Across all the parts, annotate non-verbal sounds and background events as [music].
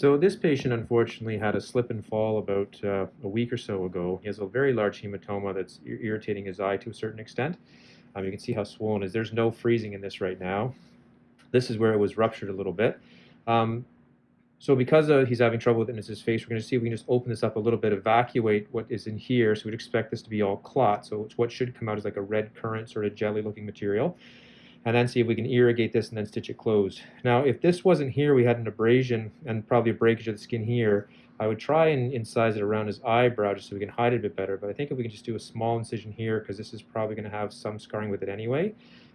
So this patient unfortunately had a slip and fall about uh, a week or so ago. He has a very large hematoma that's ir- irritating his eye to a certain extent. Um, you can see how swollen it is. There's no freezing in this right now. This is where it was ruptured a little bit. Um, so because uh, he's having trouble with it in his face, we're going to see if we can just open this up a little bit, evacuate what is in here. So we'd expect this to be all clot. So it's what should come out is like a red currant sort of jelly looking material. And then see if we can irrigate this and then stitch it closed. Now, if this wasn't here, we had an abrasion and probably a breakage of the skin here. I would try and incise it around his eyebrow just so we can hide it a bit better. But I think if we can just do a small incision here, because this is probably going to have some scarring with it anyway,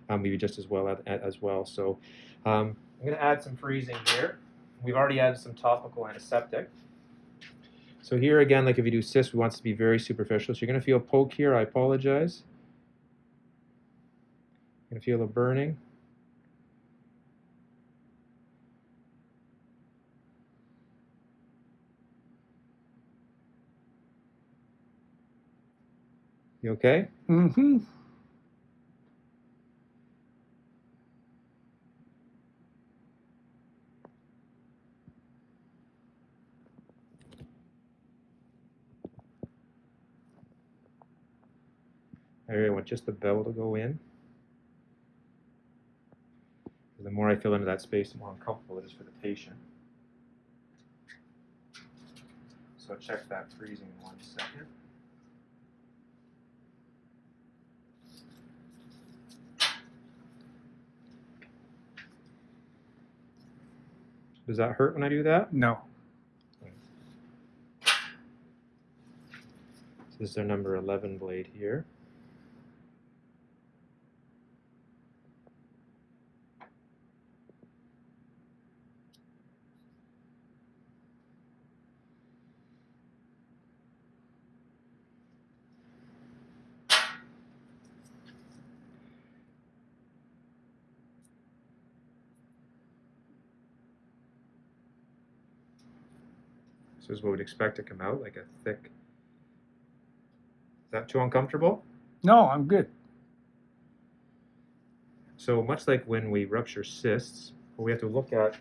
um, maybe just as well as well. So um, I'm going to add some freezing here. We've already added some topical antiseptic. So here again, like if you do cyst, we want to be very superficial. So you're going to feel poke here. I apologize. Going to feel a burning. You okay? Mm-hmm. I want just the bevel to go in. The more I fill into that space, the more uncomfortable it is for the patient. So check that freezing in one second. Does that hurt when I do that? No. So this is our number 11 blade here. So this is what we'd expect to come out, like a thick. Is that too uncomfortable? No, I'm good. So much like when we rupture cysts, what we have to look at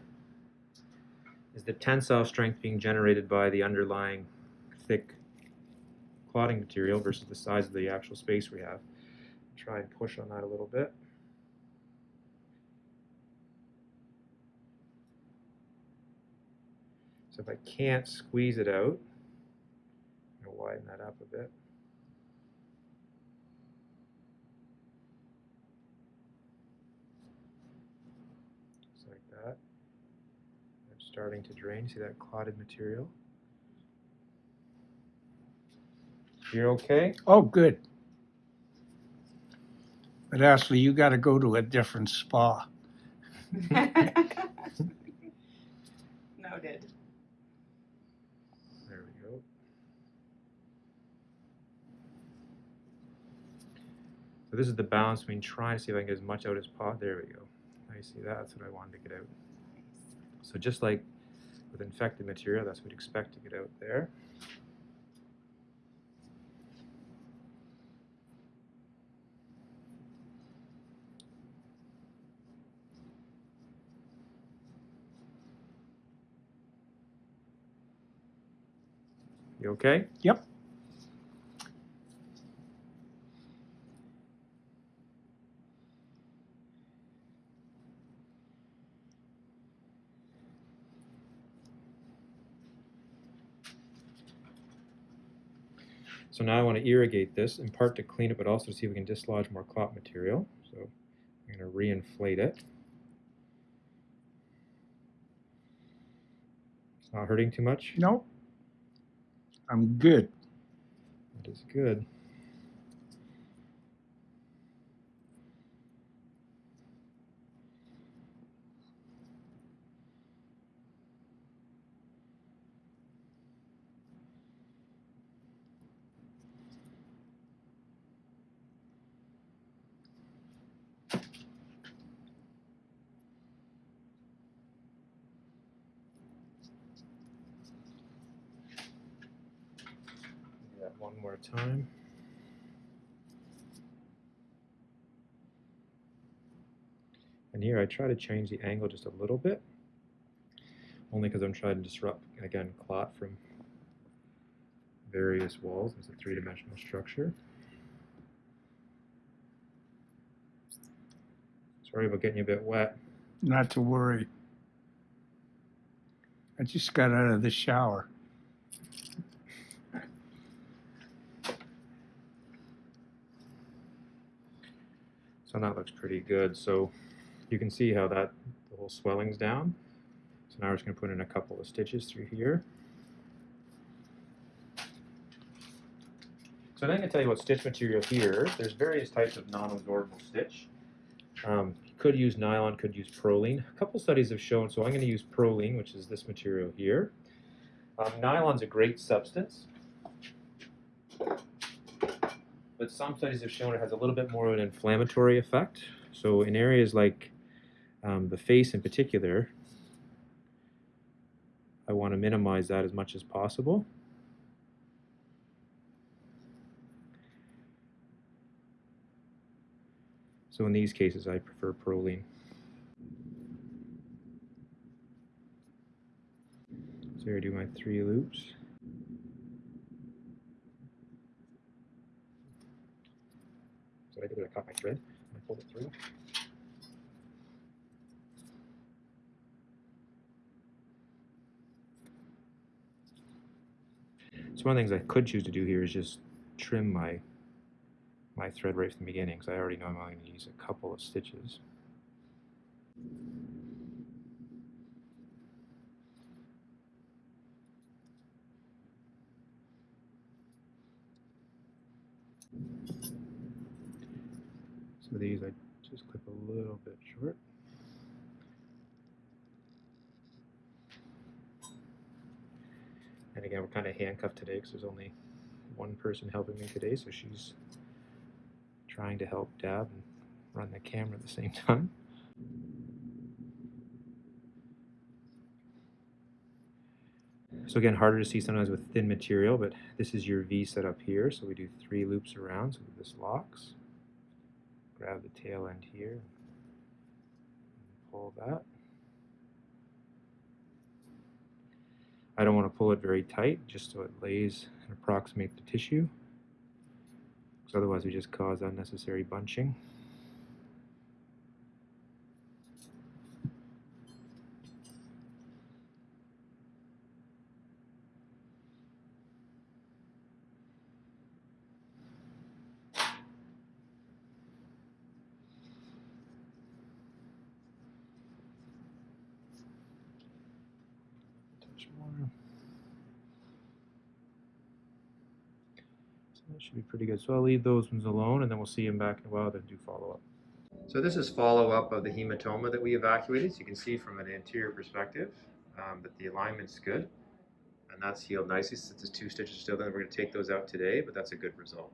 is the tensile strength being generated by the underlying thick clotting material versus the size of the actual space we have. Try and push on that a little bit. So if I can't squeeze it out, I'm going to widen that up a bit. Just like that. I'm starting to drain. See that clotted material? You're okay? Oh, good. But Ashley, you got to go to a different spa. [laughs] [laughs] Noted. There we go. So this is the balance between trying to see if I can get as much out as possible. There we go. Now you see that? That's what I wanted to get out. So just like with infected material, that's what we'd expect to get out there. You okay? Yep. So now I want to irrigate this, in part to clean it, but also to see if we can dislodge more clot material. So I'm going to reinflate it. It's not hurting too much? No, I'm good. That is good. More time. And here I try to change the angle just a little bit. only because I'm trying to disrupt, again, clot from various walls. It's a three-dimensional structure. Sorry about getting you a bit wet. Not to worry. I just got out of the shower. So that looks pretty good. So you can see how that the whole swelling's down. So now we're just going to put in a couple of stitches through here. So then I'm going to tell you what stitch material here. There's various types of non-absorbable stitch. Um, could use nylon, could use Prolene. A couple studies have shown, so I'm going to use Prolene, which is this material here. Um, nylon's a great substance, but some studies have shown it has a little bit more of an inflammatory effect. So in areas like um, the face in particular, I want to minimize that as much as possible. So in these cases, I prefer Prolene. So here I do my three loops. So what I did was I my thread I pulled it through. So one of the things I could choose to do here is just trim my my thread right from the beginning because I already know I'm only going to use a couple of stitches. These I just clip a little bit short. And again, we're kind of handcuffed today because there's only one person helping me today, so she's trying to help Dab and run the camera at the same [laughs] time. So again, harder to see sometimes with thin material, but this is your V set up here. So we do three loops around, so this locks. Grab the tail end here, pull that. I don't want to pull it very tight, just so it lays and approximates the tissue. Because otherwise we just cause unnecessary bunching. So that should be pretty good. So I'll leave those ones alone and then we'll see them back in a while, then do follow-up. So this is follow-up of the hematoma that we evacuated. So you can see from an anterior perspective um, that the alignment's good. And that's healed nicely since the two stitches are still there. We're going to take those out today, but that's a good result.